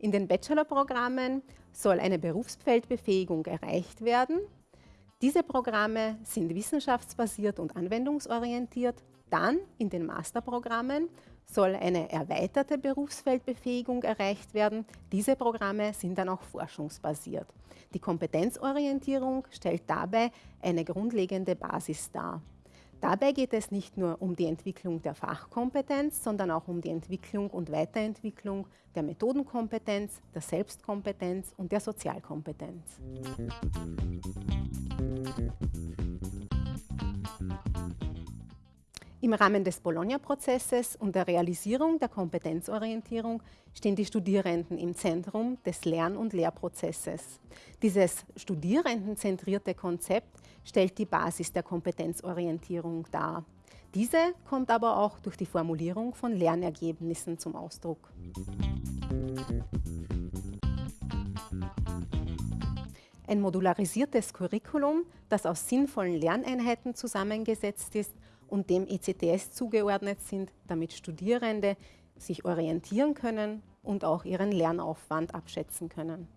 In den Bachelorprogrammen soll eine Berufsfeldbefähigung erreicht werden. Diese Programme sind wissenschaftsbasiert und anwendungsorientiert. Dann in den Masterprogrammen soll eine erweiterte Berufsfeldbefähigung erreicht werden. Diese Programme sind dann auch forschungsbasiert. Die Kompetenzorientierung stellt dabei eine grundlegende Basis dar. Dabei geht es nicht nur um die Entwicklung der Fachkompetenz, sondern auch um die Entwicklung und Weiterentwicklung der Methodenkompetenz, der Selbstkompetenz und der Sozialkompetenz. Im Rahmen des Bologna-Prozesses und der Realisierung der Kompetenzorientierung stehen die Studierenden im Zentrum des Lern- und Lehrprozesses. Dieses studierendenzentrierte Konzept stellt die Basis der Kompetenzorientierung dar. Diese kommt aber auch durch die Formulierung von Lernergebnissen zum Ausdruck. Ein modularisiertes Curriculum, das aus sinnvollen Lerneinheiten zusammengesetzt ist und dem ECTS zugeordnet sind, damit Studierende sich orientieren können und auch ihren Lernaufwand abschätzen können.